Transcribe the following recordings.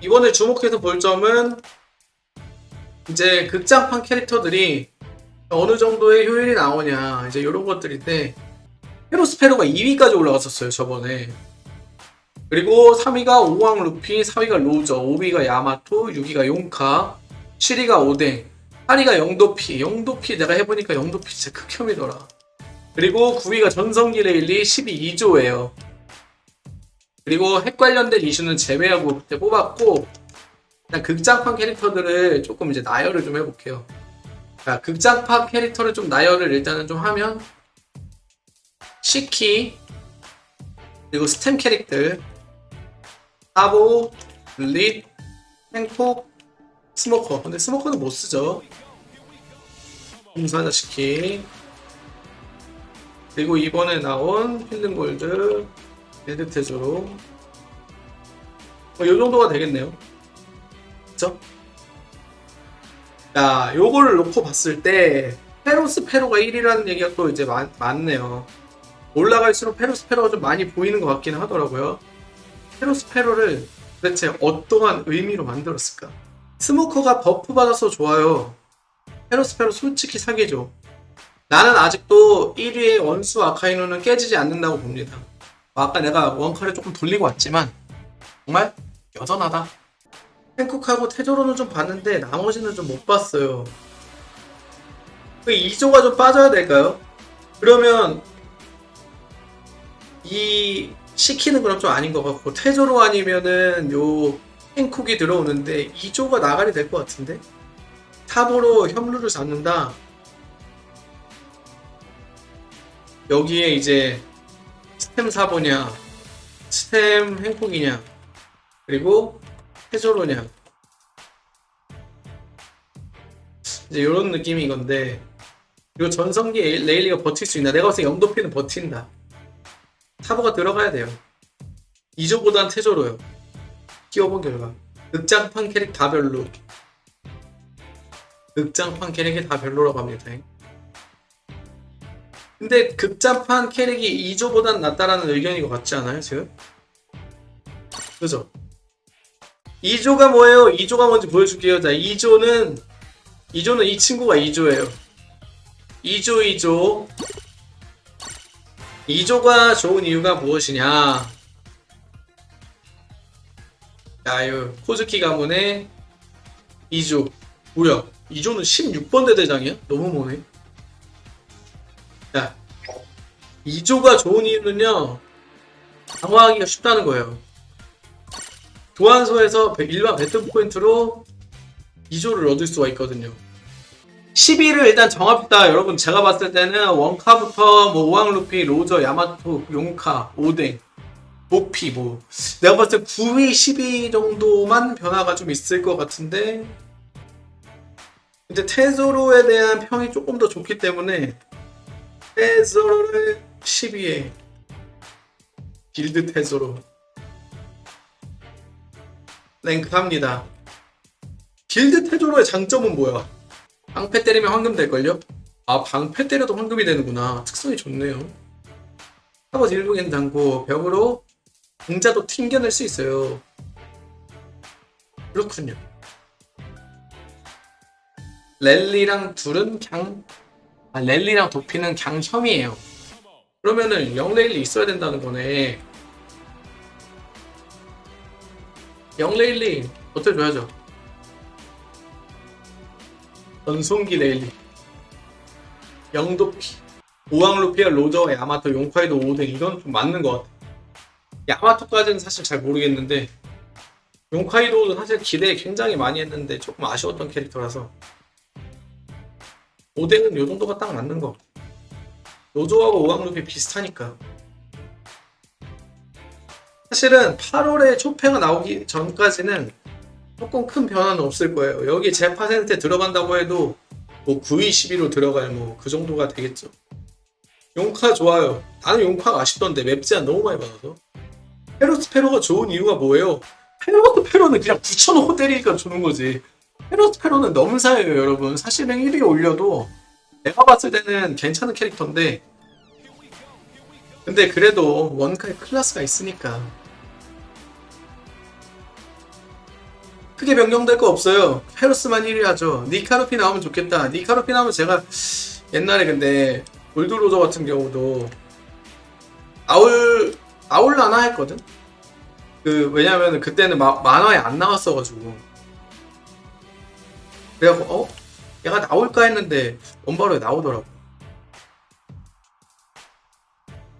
이번에 주목해서 볼 점은 이제 극장판 캐릭터들이 어느 정도의 효율이 나오냐 이제 이런 것들인데 헤로스페로가 2위까지 올라갔었어요 저번에. 그리고 3위가 오왕 루피 4위가 로저 5위가 야마토 6위가 용카 7위가 오뎅 8위가 영도피. 영도피 내가 해보니까 영도피 진짜 극혐이더라. 그리고 9위가 전성기 레일리 12 2조예요 그리고 핵 관련된 이슈는 제외하고 그때 뽑았고 그냥 극장판 캐릭터들을 조금 이제 나열을 좀 해볼게요. 자, 극장판 캐릭터를 좀 나열을 일단은 좀 하면 시키 그리고 스템 캐릭터 사보, 릿, 행폭, 스모커 근데 스모커는 못 쓰죠. 공사자 시키 그리고 이번에 나온 필름골드 길드 테조로 뭐, 요 정도가 되겠네요. 그쵸? 자, 요거를 놓고 봤을 때, 페로스 페로가 1위라는 얘기가 또 이제 많, 많네요. 올라갈수록 페로스 페로가 좀 많이 보이는 것 같기는 하더라고요. 페로스 페로를 도대체 어떠한 의미로 만들었을까? 스모커가 버프 받아서 좋아요. 페로스 페로 솔직히 사기죠. 나는 아직도 1위의 원수 아카이노는 깨지지 않는다고 봅니다. 아까 내가 원카를 조금 돌리고 왔지만 정말 여전하다. 팬쿡하고 테조로는 좀 봤는데 나머지는 좀 못 봤어요. 그 2조가 좀 빠져야 될까요? 그러면 이 시키는 그럼 좀 아닌 것 같고 테조로 아니면은 요 팬쿡이 들어오는데 2조가 나가리 될 것 같은데 탑으로 협루를 잡는다. 여기에 이제 스템 사보냐 스템 행콕이냐 그리고 해조로냐. 이제 이런 느낌인 건데 이거 전성기 레일리가 버틸 수 있나? 내가 봤을 때 영도피는 버틴다. 타보가 들어가야 돼요. 2조보단 태조로요. 키워본 결과. 극장판 캐릭 다 별로. 극장판 캐릭이 다 별로라고 합니다 근데 극장판 캐릭이 2조보단 낫다라는 의견인 것 같지 않아요 지금? 그죠? 2조가 뭐예요? 2조가 뭔지 보여줄게요 자 2조는 2조는 이 친구가 2조예요 2조 2조 2조가 좋은 이유가 무엇이냐 자, 이 코즈키 가문의 2조 뭐야 2조는 16번 대대장이야? 너무 머네 자, 2조가 좋은 이유는요, 강화하기가 쉽다는 거예요. 교환소에서 일반 배틀 포인트로 2조를 얻을 수가 있거든요. 10위를 일단 정합시다. 여러분, 제가 봤을 때는 원카부터 뭐 오왕루피, 로저, 야마토, 용카, 오뎅, 목피 뭐 내가 봤을 때 9위, 10위 정도만 변화가 좀 있을 것 같은데 근데 테조로에 대한 평이 조금 더 좋기 때문에 테조로를 10위에 길드 테조로 랭크합니다. 길드 테조로의 장점은 뭐야? 방패 때리면 황금 될걸요? 아 방패 때려도 황금이 되는구나. 특성이 좋네요. 사버지 일동엔 당고 벽으로 공자도 튕겨낼 수 있어요. 그렇군요. 랠리랑 둘은 그냥 아, 랠리랑 도피는 그냥 혐이에요. 그러면은 0레일리 있어야 된다는 거네. 0레일리 버텨줘야죠. 전송기 레일리. 영도피. 오왕루피아 로저, 야마토, 용카이도 5등 이건 좀 맞는 것 같아. 야마토까지는 사실 잘 모르겠는데 용카이도도 사실 기대 굉장히 많이 했는데 조금 아쉬웠던 캐릭터라서 5등은 요 정도가 딱 맞는 거. 노조하고 오왕루피 비슷하니까. 사실은 8월에 초패가 나오기 전까지는 조금 큰 변화는 없을 거예요. 여기 제 파센트에 들어간다고 해도 뭐 9위, 10위로 들어갈 뭐 그 정도가 되겠죠. 용카 좋아요. 나는 용카가 아쉽던데 맵 제한 너무 많이 받아서. 페로스 페로가 좋은 이유가 뭐예요? 페로스페로는 그냥 붙여놓고 때리니까 좋은 거지. 페로스페로는 넘사예요 여러분. 사실은 1위 올려도 내가 봤을 때는 괜찮은 캐릭터인데 근데 그래도 원카의 클래스가 있으니까 크게 변경될 거 없어요. 페로스만 1위 하죠. 니카루피 나오면 좋겠다. 니카루피 나오면 제가 옛날에 근데 골드로저 같은 경우도 아울 아울라나 했거든. 그 왜냐면 그때는 마- 만화에 안 나왔어가지고 그래갖고 어 얘가 나올까 했는데 원바로에 나오더라고.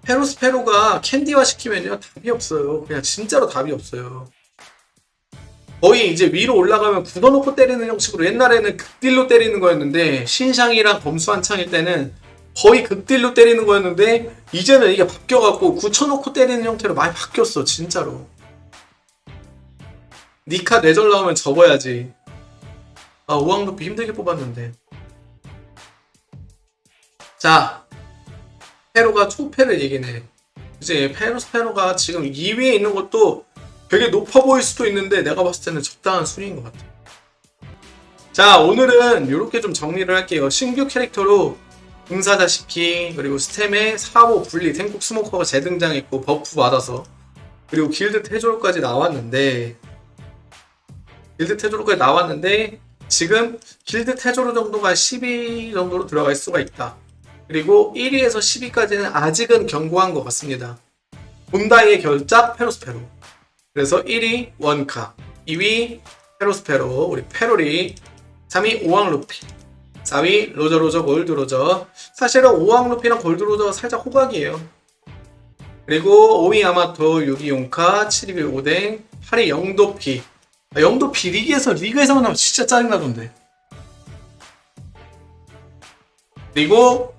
페로스페로가 캔디화 시키면요 답이 없어요. 그냥 진짜로 답이 없어요. 거의 이제 위로 올라가면 굳어놓고 때리는 형식으로 옛날에는 극딜로 때리는 거였는데 신상이랑 범수 한창일 때는 거의 극딜로 때리는 거였는데 이제는 이게 바뀌어갖고 굳혀놓고 때리는 형태로 많이 바뀌었어 진짜로 니카 뇌절 나오면 접어야지 아 우왕루피 힘들게 뽑았는데 자 페로가 초패를 얘기네 이제 페로스페로가 지금 2위에 있는 것도 되게 높아 보일 수도 있는데 내가 봤을 때는 적당한 순위인 것 같아. 자 오늘은 이렇게 좀 정리를 할게요. 신규 캐릭터로 응사다시피 그리고 스템에 4호 분리 탱국 스모커가 재등장했고 버프 받아서 그리고 길드 태조로까지 나왔는데 길드 테조로까지 나왔는데 지금 길드 테조로 정도가 10위 정도로 들어갈 수가 있다. 그리고 1위에서 10위까지는 아직은 견고한 것 같습니다. 반다이의 걸작 페로스페로 그래서 1위 원카, 2위 페로스페로, 우리 페로리, 3위 오왕루피, 4위 로저로저 골드로저. 사실은 오왕루피랑 골드로저가 살짝 호각이에요. 그리고 5위 야마토, 6위 용카, 7위 오뎅, 8위 영도피. 아, 영도피 리그에서 리그에서 만나면 진짜 짜증나던데. 그리고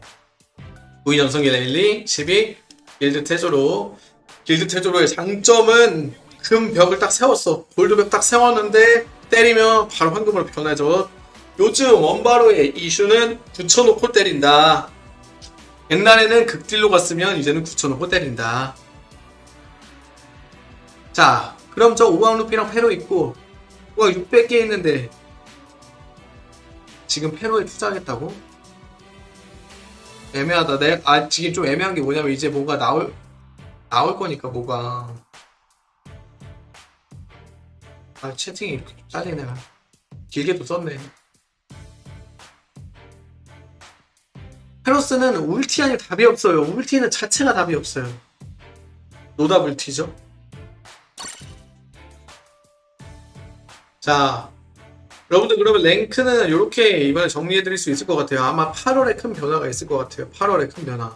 9위 전성기 레일리, 10위 길드 테조로. 길드 테조로의 장점은 금 벽을 딱 세웠어. 골드 벽 딱 세웠는데 때리면 바로 황금으로 변하죠. 요즘 원바로의 이슈는 굳혀놓고 때린다. 옛날에는 극딜로 갔으면 이제는 굳혀놓고 때린다. 자, 그럼 저 오왕루피랑 페로 있고 와 600개 있는데 지금 페로에 투자하겠다고? 애매하다. 내, 아 지금 좀 애매한 게 뭐냐면 이제 뭐가 나올 나올 거니까 뭐가. 아 채팅이 이렇게 짜리네. 길게도 썼네. 페로스는 울티 아니 답이 없어요. 울티는 자체가 답이 없어요. 노답 울티죠 자 여러분들 그러면 랭크는 이렇게 이번에 정리해 드릴 수 있을 것 같아요. 아마 8월에 큰 변화가 있을 것 같아요. 8월에 큰 변화